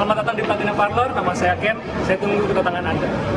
Selamat datang di Platinum Parlor, nama saya Ken. Saya tunggu kedatangan Anda.